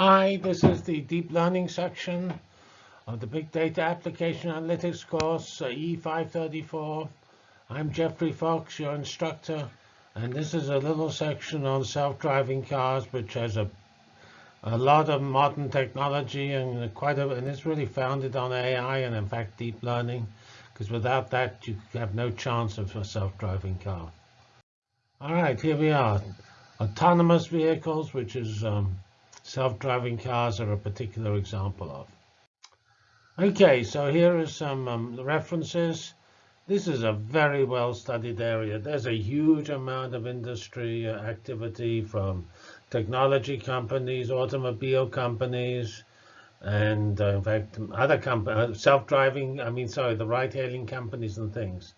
Hi, this is the deep learning section of the Big Data Application Analytics course, uh, E534. I'm Geoffrey Fox, your instructor, and this is a little section on self-driving cars, which has a a lot of modern technology and quite a, and it's really founded on AI and in fact deep learning, because without that you have no chance of a self-driving car. All right, here we are. Autonomous vehicles, which is um, self-driving cars are a particular example of. Okay, so here are some um, references. This is a very well-studied area. There's a huge amount of industry uh, activity from technology companies, automobile companies, and uh, in fact, other companies, uh, self-driving, I mean, sorry, the ride-hailing companies and things.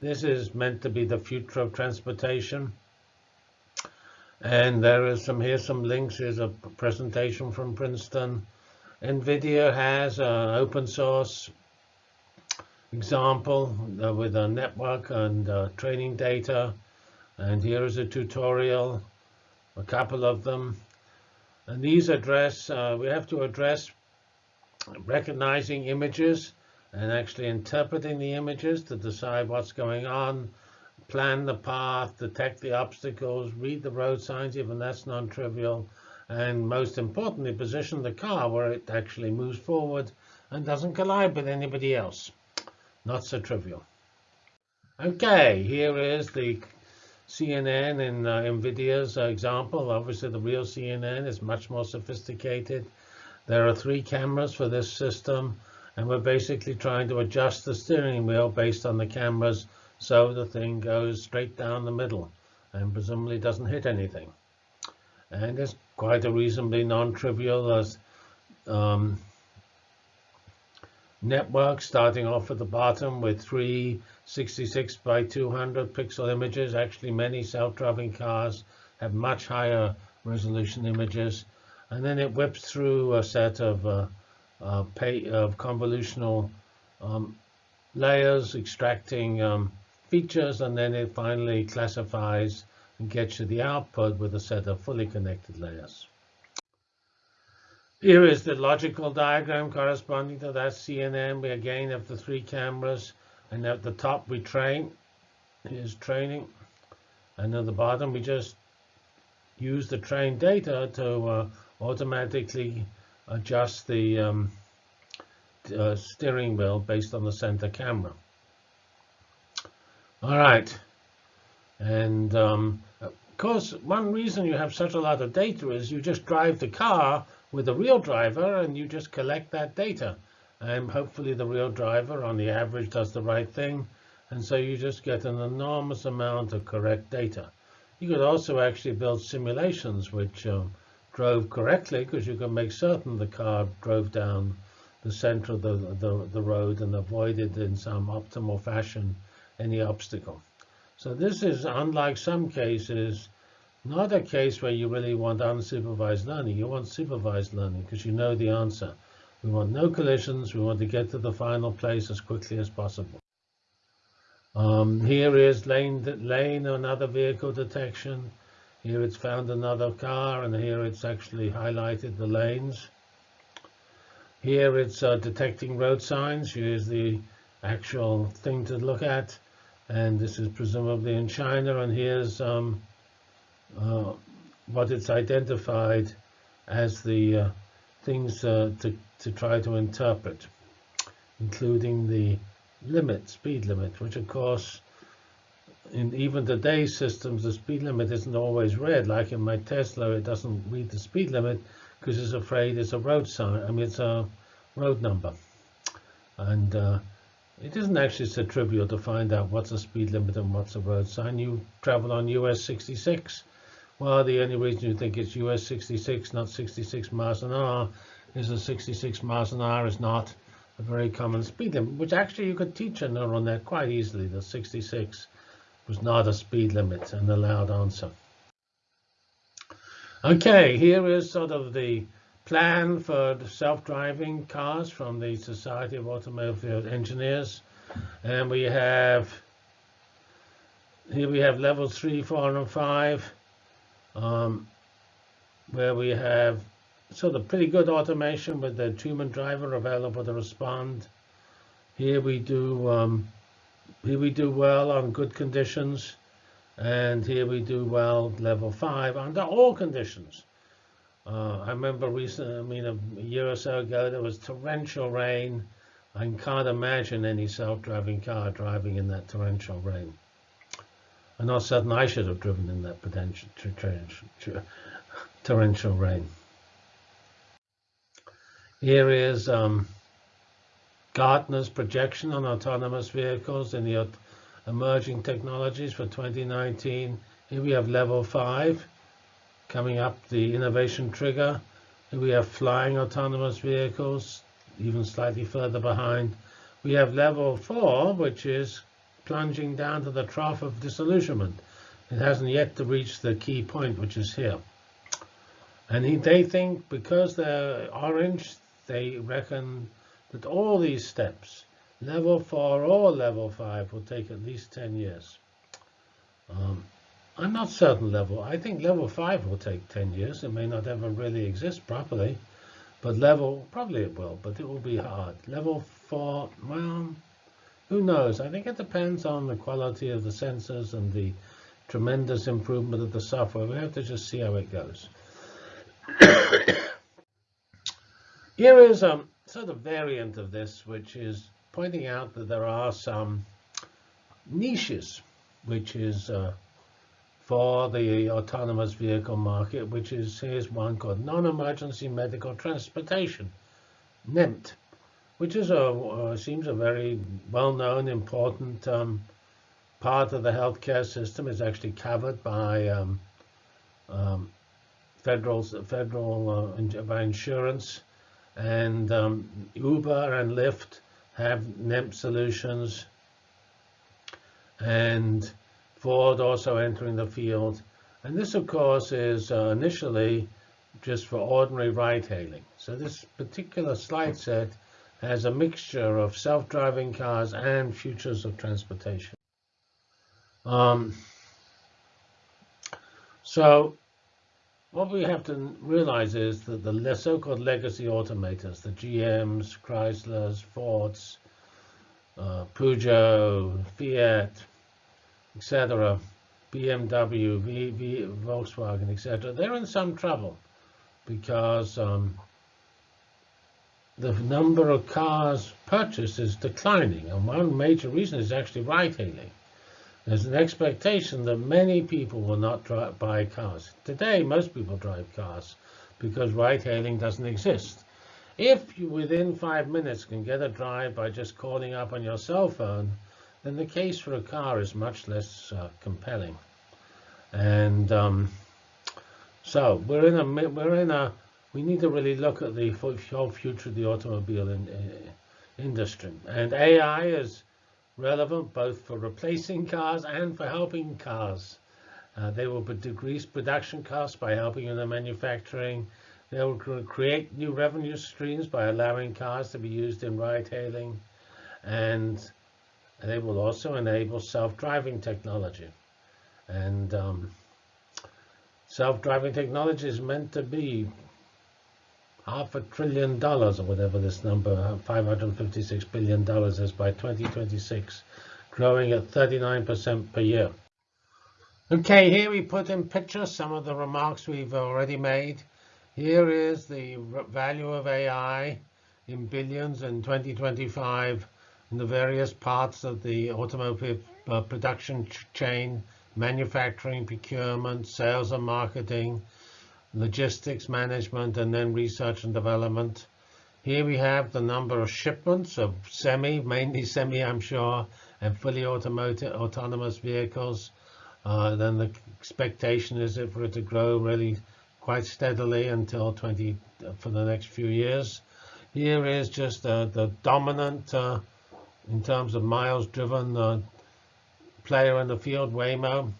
This is meant to be the future of transportation. And there is some, here's some links. Here's a presentation from Princeton. NVIDIA has an open source example uh, with a network and uh, training data. And here is a tutorial a couple of them. And these address, uh, we have to address recognizing images and actually interpreting the images to decide what's going on, plan the path, detect the obstacles, read the road signs, even that's non-trivial, and most importantly, position the car where it actually moves forward and doesn't collide with anybody else. Not so trivial. OK, here is the CNN and uh, NVIDIA's uh, example. Obviously, the real CNN is much more sophisticated. There are three cameras for this system, and we're basically trying to adjust the steering wheel based on the cameras so the thing goes straight down the middle and presumably doesn't hit anything. And it's quite a reasonably non-trivial um, network starting off at the bottom with three 66 by 200 pixel images. Actually, many self-driving cars have much higher resolution images. And then it whips through a set of, uh, uh, pay, of convolutional um, layers, extracting um, features, and then it finally classifies and gets you the output with a set of fully connected layers. Here is the logical diagram corresponding to that CNN. We again have the three cameras and at the top we train is training and at the bottom we just use the trained data to uh, automatically adjust the um, uh, steering wheel based on the center camera. All right. And um, of course, one reason you have such a lot of data is you just drive the car with a real driver and you just collect that data and hopefully the real driver on the average does the right thing. And so you just get an enormous amount of correct data. You could also actually build simulations which um, drove correctly because you can make certain the car drove down the center of the, the, the road and avoided in some optimal fashion any obstacle. So this is, unlike some cases, not a case where you really want unsupervised learning. You want supervised learning because you know the answer. We want no collisions. We want to get to the final place as quickly as possible. Um, here is lane, lane another vehicle detection. Here it's found another car, and here it's actually highlighted the lanes. Here it's uh, detecting road signs. Here's the actual thing to look at. And this is presumably in China. And here's um, uh, what it's identified as the uh, things uh, to, to try to interpret, including the limit, speed limit, which of course, in even today's systems, the speed limit isn't always read. Like in my Tesla, it doesn't read the speed limit because it's afraid it's a road sign. I mean, it's a road number. And uh, it isn't actually so trivial to find out what's a speed limit and what's a road sign. You travel on US 66 well, the only reason you think it's US 66, not 66 miles an hour, is that 66 miles an hour is not a very common speed limit, which actually you could teach a neural net quite easily that 66 was not a speed limit, an allowed answer. Okay, here is sort of the plan for self-driving cars from the Society of Automobile Engineers. And we have, here we have level three, four, and five um, where we have sort of pretty good automation with the human driver available to respond. Here we do um, here we do well on good conditions, and here we do well level five under all conditions. Uh, I remember recently, I mean, a year or so ago, there was torrential rain. I can't imagine any self-driving car driving in that torrential rain. Of a sudden, I should have driven in that potential torrential rain. Here is um, Gartner's projection on autonomous vehicles in the emerging technologies for 2019. Here we have level five coming up the innovation trigger. We have flying autonomous vehicles, even slightly further behind. We have level four, which is plunging down to the trough of disillusionment. It hasn't yet to reach the key point, which is here. And they think because they're orange, they reckon that all these steps, level 4 or level 5, will take at least 10 years. Um, I'm not certain level. I think level 5 will take 10 years. It may not ever really exist properly. But level, probably it will, but it will be hard. Level 4, well, who knows? I think it depends on the quality of the sensors and the tremendous improvement of the software. We have to just see how it goes. Here is a sort of variant of this, which is pointing out that there are some niches, which is uh, for the autonomous vehicle market, which is here's one called non-emergency medical transportation, NEMT, which is a uh, seems a very well-known, important um, part of the healthcare system. is actually covered by um, um, federal federal uh, by insurance and um, Uber and Lyft have NEMT solutions, and Ford also entering the field. And this, of course, is uh, initially just for ordinary ride-hailing. So this particular slide set has a mixture of self-driving cars and futures of transportation. Um, so what we have to realize is that the so-called legacy automakers, the GMs, Chryslers, Fords, uh, Peugeot, Fiat, etc., BMW, v, Volkswagen, etc., they're in some trouble because um, the number of cars purchased is declining. And one major reason is actually ride-hailing. There's an expectation that many people will not drive, buy cars. Today, most people drive cars because ride-hailing doesn't exist. If you, within five minutes, can get a drive by just calling up on your cell phone, then the case for a car is much less uh, compelling. And um, so we're in a we're in a we need to really look at the whole future of the automobile in, uh, industry. And AI is relevant both for replacing cars and for helping cars. Uh, they will decrease production costs by helping in the manufacturing. They will create new revenue streams by allowing cars to be used in ride-hailing. And they will also enable self-driving technology. And um, self-driving technology is meant to be half a trillion dollars or whatever this number, uh, 556 billion dollars is by 2026, growing at 39% per year. Okay, here we put in pictures some of the remarks we've already made. Here is the value of AI in billions in 2025 in the various parts of the automotive uh, production chain, manufacturing, procurement, sales and marketing, logistics management, and then research and development. Here we have the number of shipments of semi, mainly semi, I'm sure, and fully automotive, autonomous vehicles. Uh, then the expectation is for it to grow really quite steadily until 20 for the next few years. Here is just uh, the dominant, uh, in terms of miles driven, uh, player in the field, Waymo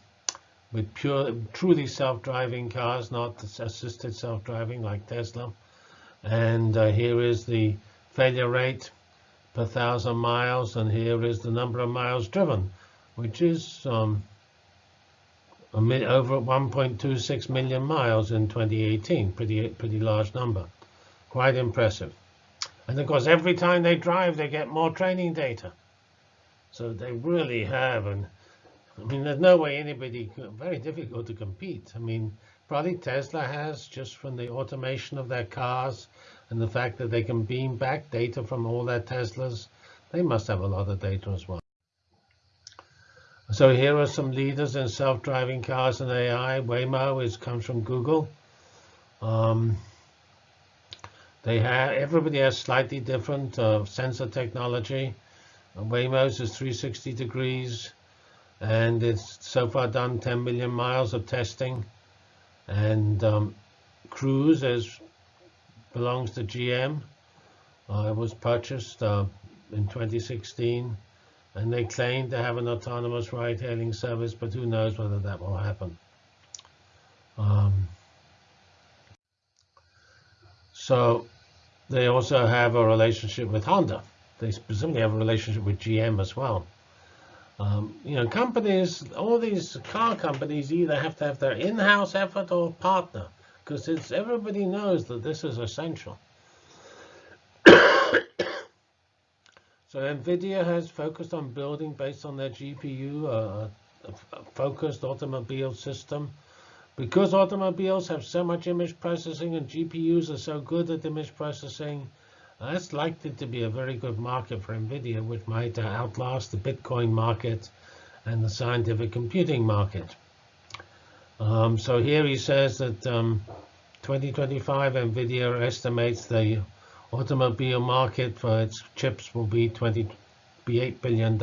with pure, truly self-driving cars, not assisted self-driving like Tesla. And uh, here is the failure rate per thousand miles, and here is the number of miles driven, which is um, over 1.26 million miles in 2018. Pretty pretty large number. Quite impressive. And of course, every time they drive, they get more training data. So they really have, and I mean, there's no way anybody. Very difficult to compete. I mean, probably Tesla has just from the automation of their cars and the fact that they can beam back data from all their Teslas. They must have a lot of data as well. So here are some leaders in self-driving cars and AI. Waymo is comes from Google. Um, they have everybody has slightly different uh, sensor technology. Uh, Waymo's is 360 degrees, and it's so far done 10 million miles of testing. And um, Cruise is belongs to GM. Uh, it was purchased uh, in 2016, and they claim to have an autonomous ride-hailing service, but who knows whether that will happen. Um, so they also have a relationship with Honda. They specifically have a relationship with GM as well. Um, you know, companies, all these car companies either have to have their in-house effort or partner, because it's everybody knows that this is essential. so NVIDIA has focused on building, based on their GPU, uh, a focused automobile system because automobiles have so much image processing and GPUs are so good at image processing, that's likely to be a very good market for NVIDIA, which might outlast the Bitcoin market and the scientific computing market. Um, so here he says that um, 2025 NVIDIA estimates the automobile market for its chips will be 20, be $8 billion.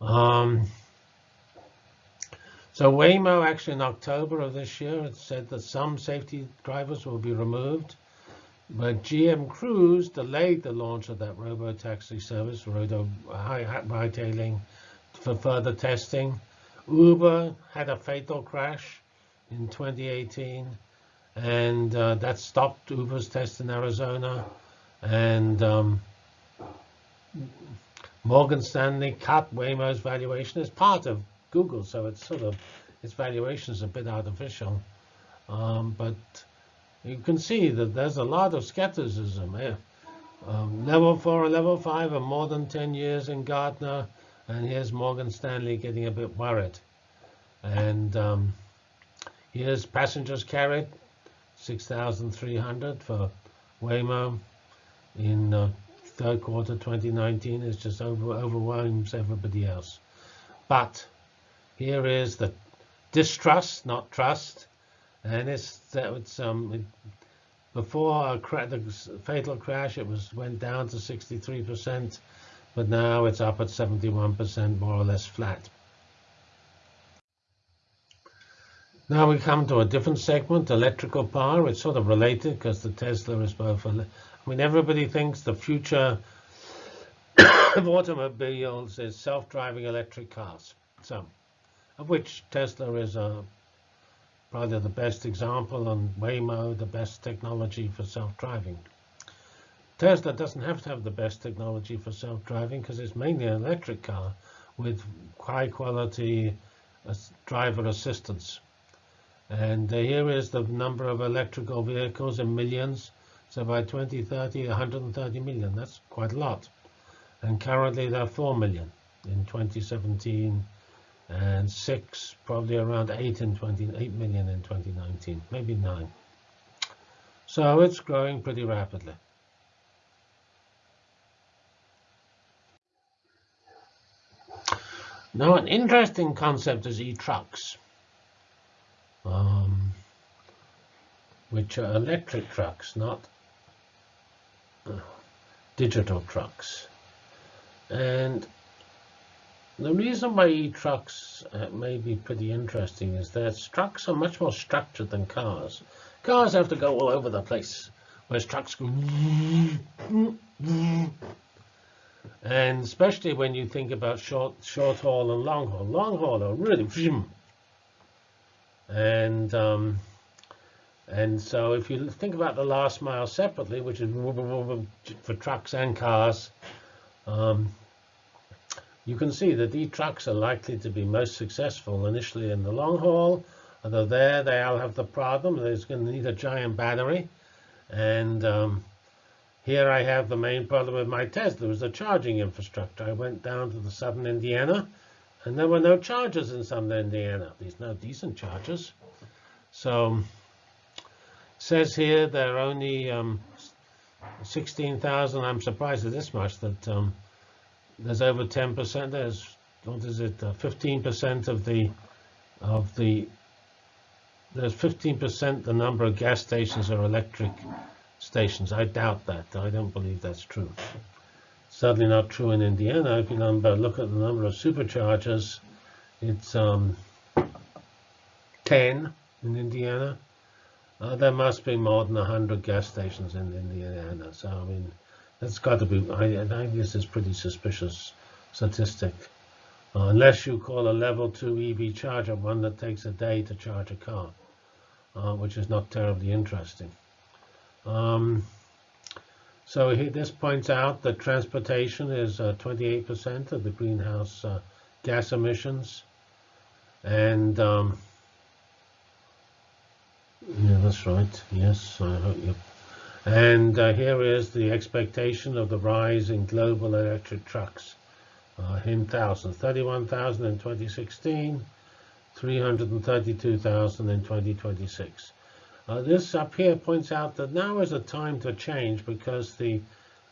Um, so Waymo actually in October of this year it said that some safety drivers will be removed, but GM Cruise delayed the launch of that robo-taxi service, robo ride-hailing, for further testing. Uber had a fatal crash in 2018, and uh, that stopped Uber's test in Arizona. And um, Morgan Stanley cut Waymo's valuation as part of Google, so it's sort of its valuation is a bit artificial. Um, but you can see that there's a lot of skepticism. Eh? Um, level four and level five are more than 10 years in Gartner, and here's Morgan Stanley getting a bit worried. And um, here's passengers carried, 6,300 for Waymo in uh, third quarter 2019. It just over, overwhelms everybody else. But here is the distrust, not trust, and it's that it's um before the fatal crash it was went down to 63%, but now it's up at 71%, more or less flat. Now we come to a different segment, electrical power. It's sort of related because the Tesla is both. I mean, everybody thinks the future of automobiles is self-driving electric cars. So of which Tesla is a, probably the best example, and Waymo the best technology for self-driving. Tesla doesn't have to have the best technology for self-driving because it's mainly an electric car with high quality uh, driver assistance. And uh, here is the number of electrical vehicles in millions. So by 2030, 130 million. That's quite a lot. And currently there are 4 million in 2017 and six, probably around eight in 20, 8 million in 2019, maybe nine. So it's growing pretty rapidly. Now, an interesting concept is e-trucks, um, which are electric trucks, not uh, digital trucks. And the reason why e-trucks uh, may be pretty interesting is that trucks are much more structured than cars. Cars have to go all over the place, whereas trucks go... And especially when you think about short, short haul and long haul. Long haul are really... And, um, and so if you think about the last mile separately, which is for trucks and cars, um, you can see that these trucks are likely to be most successful initially in the long haul, although there they all have the problem. There's going to need a giant battery. And um, here I have the main problem with my Tesla was the charging infrastructure. I went down to the southern Indiana, and there were no chargers in southern Indiana. There's no decent chargers. So says here there are only um, 16,000. I'm surprised at this much that um, there's over 10%. There's what is it? 15% uh, of the of the there's 15% the number of gas stations are electric stations. I doubt that. I don't believe that's true. Certainly not true in Indiana. If you number, look at the number of superchargers, it's um, 10 in Indiana. Uh, there must be more than 100 gas stations in Indiana. So, I mean, that's got to be, I, I this is pretty suspicious statistic. Uh, unless you call a level 2 EV charger one that takes a day to charge a car, uh, which is not terribly interesting. Um, so he, this points out that transportation is 28% uh, of the greenhouse uh, gas emissions. And um, yeah, that's right. Yes, I hope you. And uh, here is the expectation of the rise in global electric trucks. Uh, in thousands, 31,000 in 2016, 332,000 in 2026. Uh, this up here points out that now is a time to change because the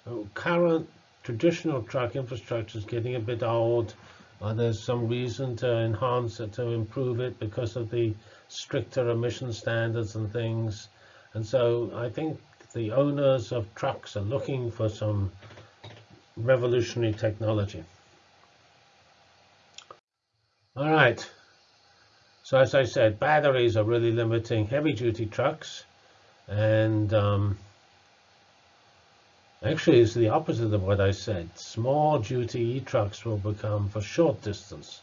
uh, current traditional truck infrastructure is getting a bit old. Uh, there's some reason to enhance it, to improve it because of the stricter emission standards and things. And so I think the owners of trucks are looking for some revolutionary technology. All right. So as I said, batteries are really limiting heavy-duty trucks, and um, actually it's the opposite of what I said. Small-duty e-trucks will become for short distance.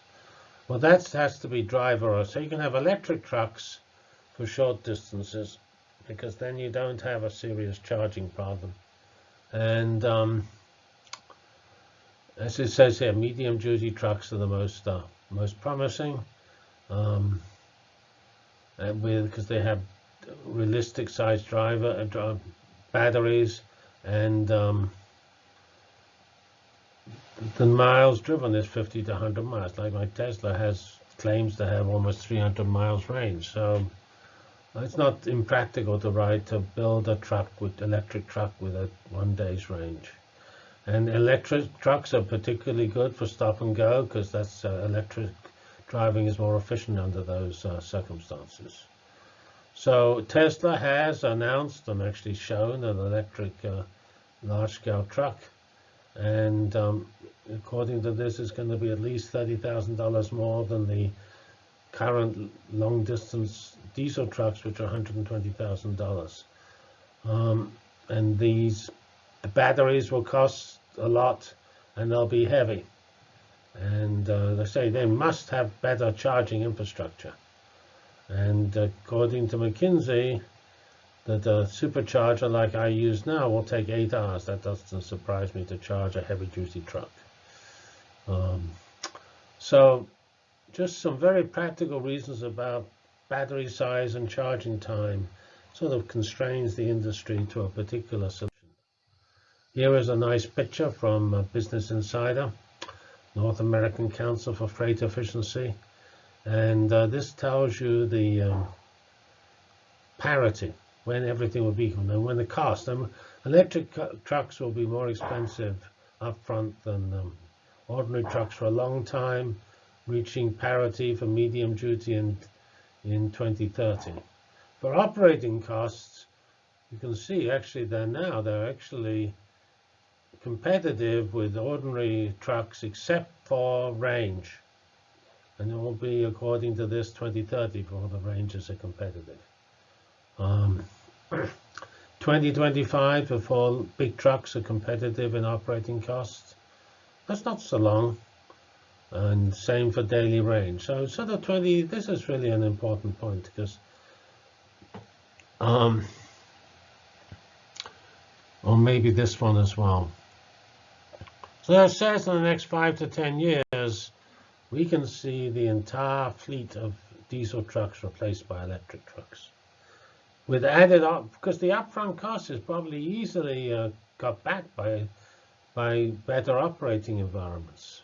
Well, that has to be driver, so you can have electric trucks for short distances, because then you don't have a serious charging problem. And um, as it says here, medium-duty trucks are the most uh, most promising um, because they have realistic size driver uh, batteries and um, the miles driven is 50 to 100 miles. Like my Tesla has claims to have almost 300 miles range. So it's not impractical to ride to build a truck with electric truck with a one day's range. And electric trucks are particularly good for stop and go because that's uh, electric driving is more efficient under those uh, circumstances. So Tesla has announced and actually shown an electric uh, large-scale truck. And um, according to this, it's going to be at least $30,000 more than the current long-distance diesel trucks, which are $120,000. Um, and these the batteries will cost a lot, and they'll be heavy. And uh, they say they must have better charging infrastructure. And according to McKinsey, that a supercharger like I use now will take eight hours. That doesn't surprise me to charge a heavy-duty truck. Um, so just some very practical reasons about battery size and charging time sort of constrains the industry to a particular solution. Here is a nice picture from Business Insider. North American Council for Freight Efficiency. And uh, this tells you the um, parity, when everything will be equal, and when the cost. Um, electric trucks will be more expensive upfront than um, ordinary trucks for a long time, reaching parity for medium duty in, in 2030. For operating costs, you can see actually they're now, they're actually competitive with ordinary trucks except for range. And it will be according to this 2030 for the ranges are competitive. Um, 2025 before big trucks are competitive in operating costs. That's not so long. And same for daily range. So sort of 20, this is really an important point because um, or maybe this one as well. So it says in the next five to 10 years, we can see the entire fleet of diesel trucks replaced by electric trucks. With added up, because the upfront cost is probably easily uh, got back by, by better operating environments.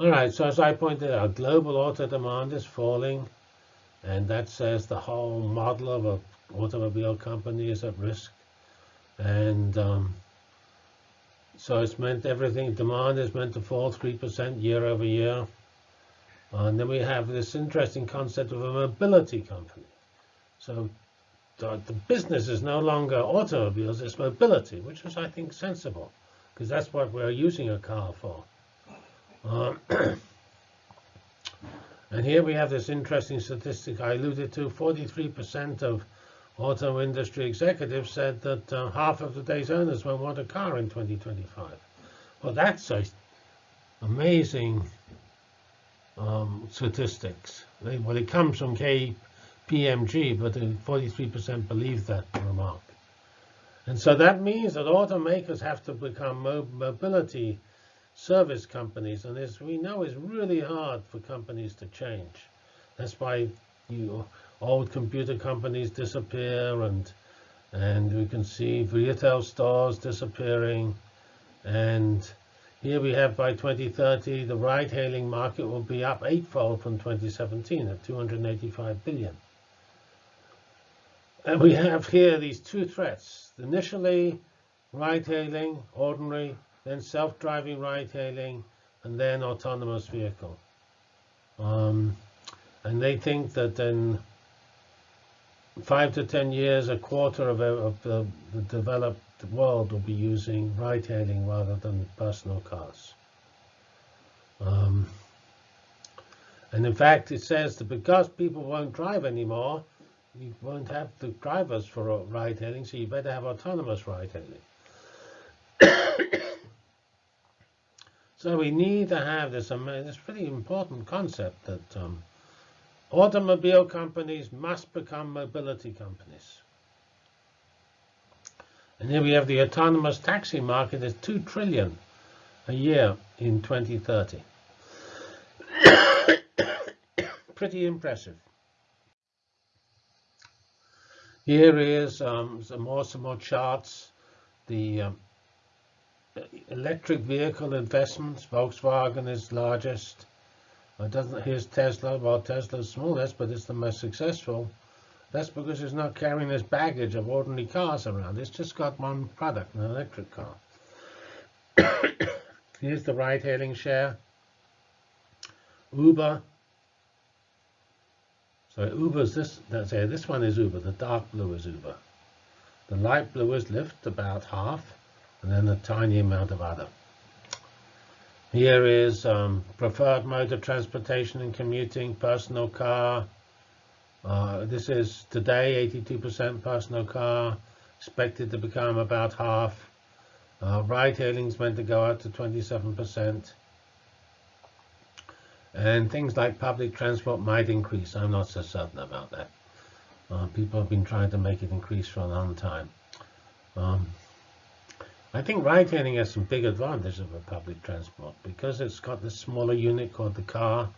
All right, so as I pointed out, global auto demand is falling, and that says the whole model of an automobile company is at risk. And um, so it's meant everything, demand is meant to fall 3% year over year. And then we have this interesting concept of a mobility company. So the, the business is no longer automobiles, it's mobility, which is, I think, sensible, because that's what we're using a car for. Um, and here we have this interesting statistic I alluded to. 43% of auto industry executives said that uh, half of today's owners won't want a car in 2025. Well, that's a amazing um, statistics. Well, it comes from KPMG, but 43% believe that remark. And so that means that automakers have to become mobility service companies, and as we know, it's really hard for companies to change. That's why you old computer companies disappear, and and we can see retail stores disappearing. And here we have by 2030, the ride-hailing market will be up eightfold from 2017 at 285 billion. And we have here these two threats. Initially, ride-hailing, ordinary then self-driving ride-hailing, and then autonomous vehicle. Um, and they think that in five to 10 years, a quarter of, of the, the, developed world will be using ride-hailing rather than personal cars. Um, and in fact, it says that because people won't drive anymore, you won't have the drivers for ride-hailing, so you better have autonomous ride-hailing. So we need to have this, this pretty important concept that um, automobile companies must become mobility companies. And here we have the autonomous taxi market is 2 trillion a year in 2030. Pretty impressive. Here is um, some more some more charts. The um, electric vehicle investments, Volkswagen is largest. It doesn't. Here's Tesla. Well, Tesla's smallest, but it's the most successful. That's because it's not carrying this baggage of ordinary cars around. It's just got one product, an electric car. Here's the ride-hailing share. Uber. So Uber's this. That's it. This one is Uber. The dark blue is Uber. The light blue is Lyft, about half and then a tiny amount of other. Here is um, preferred mode of transportation and commuting, personal car. Uh, this is today 82% personal car, expected to become about half. Uh, ride-hailing is meant to go up to 27%. And things like public transport might increase. I'm not so certain about that. Uh, people have been trying to make it increase for a long time. Um, I think ride-hailing has some big advantages over public transport because it's got the smaller unit called the car.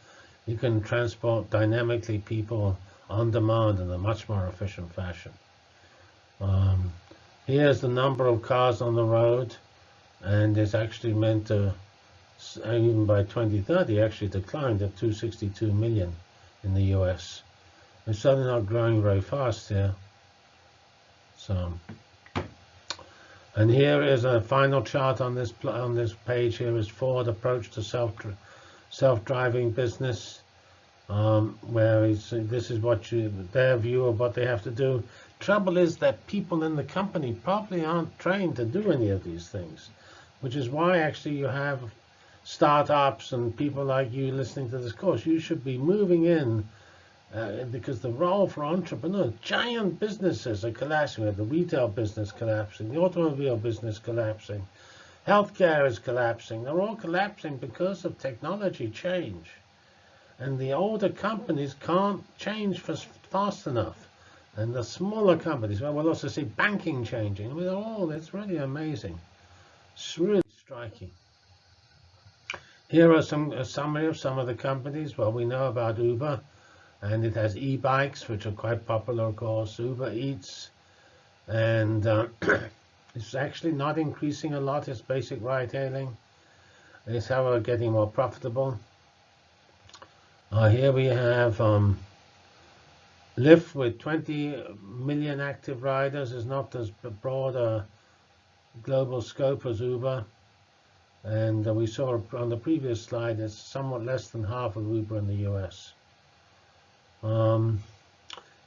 You can transport dynamically people on demand in a much more efficient fashion. Um, here's the number of cars on the road, and it's actually meant to, even by 2030, actually decline to 262 million in the US. It's certainly not growing very fast here. So. And here is a final chart on this on this page. Here is Ford approach to self self-driving business, um, where this is what you their view of what they have to do. Trouble is that people in the company probably aren't trained to do any of these things, which is why actually you have startups and people like you listening to this course. You should be moving in uh, because the role for entrepreneurs, giant businesses are collapsing. We have the retail business collapsing, the automobile business collapsing, healthcare is collapsing. They're all collapsing because of technology change. And the older companies can't change fast enough. And the smaller companies, well, we'll also see banking changing. I mean, oh, that's really amazing. It's really striking. Here are some a summary of some of the companies. Well, we know about Uber, and it has e-bikes, which are quite popular, of course. Uber Eats, and uh, it's actually not increasing a lot. It's basic ride-hailing. It's however getting more profitable. Uh, here we have um, Lyft with 20 million active riders is not as broad a global scope as Uber. And uh, we saw on the previous slide, it's somewhat less than half of Uber in the US. Um,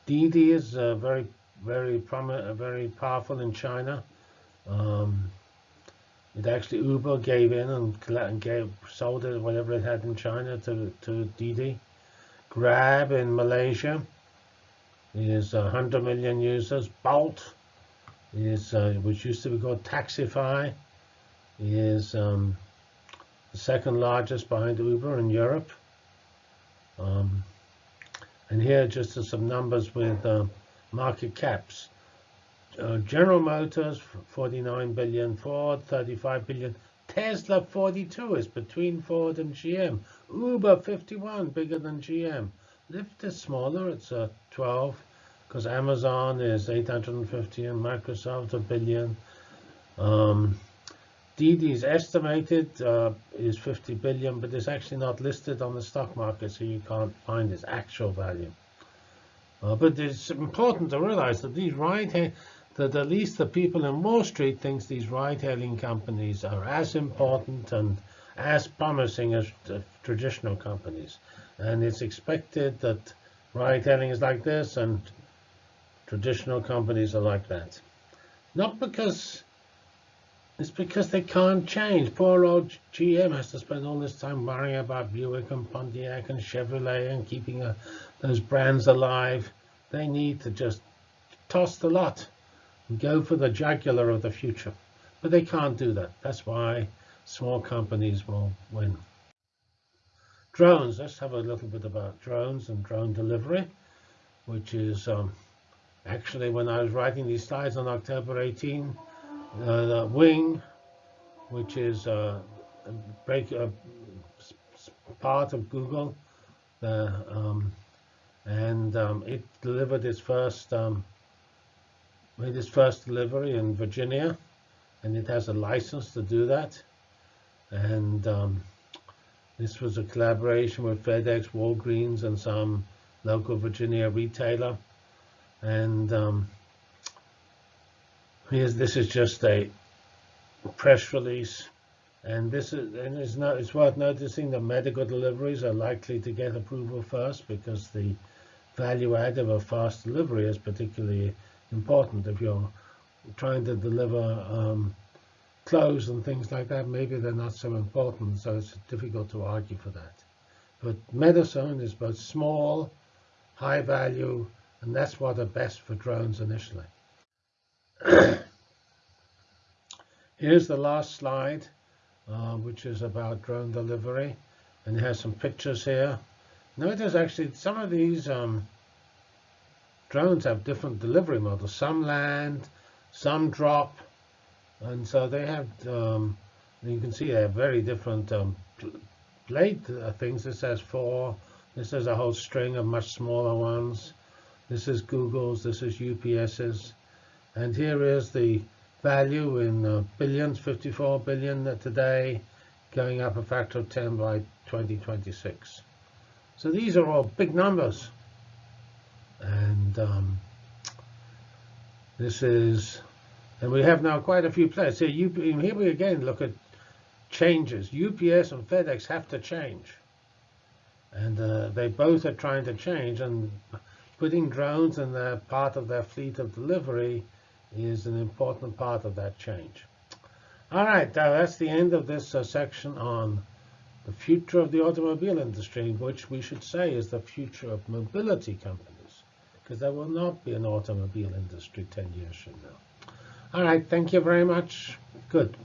Didi is uh, very, very prominent, very powerful in China. Um, it actually Uber gave in and, and gave sold it whatever it had in China to to Didi. Grab in Malaysia is 100 million users. Bolt is uh, which used to be called Taxify is um, the second largest behind Uber in Europe. Um, and here just some numbers with uh, market caps. Uh, General Motors, 49 billion, Ford, 35 billion, Tesla, 42 is between Ford and GM. Uber, 51, bigger than GM. Lyft is smaller, it's uh, 12, because Amazon is 850 and Microsoft a billion. Um, Didi's estimated uh, is 50 billion, but it's actually not listed on the stock market, so you can't find its actual value. Uh, but it's important to realize that these ride that at least the people in Wall Street thinks these ride-hailing companies are as important and as promising as traditional companies. And it's expected that ride-hailing is like this and traditional companies are like that. Not because it's because they can't change. Poor old GM has to spend all this time worrying about Buick and Pontiac and Chevrolet and keeping uh, those brands alive. They need to just toss the lot and go for the jugular of the future. But they can't do that. That's why small companies will win. Drones. Let's have a little bit about drones and drone delivery, which is um, actually when I was writing these slides on October 18, uh, the Wing, which is uh, a break a part of Google, um, and um, it delivered its first um, made its first delivery in Virginia, and it has a license to do that. And um, this was a collaboration with FedEx, Walgreens, and some local Virginia retailer. And um, Here's, this is just a press release. And this is, and it's, not, it's worth noticing that medical deliveries are likely to get approval first because the value add of a fast delivery is particularly important. If you're trying to deliver um, clothes and things like that, maybe they're not so important, so it's difficult to argue for that. But medicine is both small, high value, and that's what are best for drones initially. Here's the last slide, uh, which is about drone delivery. And it has some pictures here. Notice actually some of these um, drones have different delivery models. Some land, some drop. And so they have, um, you can see they have very different um, blade uh, things. This has four. This is a whole string of much smaller ones. This is Google's. This is UPS's. And here is the value in uh, billions, 54 billion today, going up a factor of 10 by 2026. So these are all big numbers. And um, this is, and we have now quite a few players. So you, here we again look at changes. UPS and FedEx have to change. And uh, they both are trying to change. And putting drones in their part of their fleet of delivery is an important part of that change. All right, that's the end of this uh, section on the future of the automobile industry, which we should say is the future of mobility companies, because there will not be an automobile industry 10 years from now. All right, thank you very much. Good.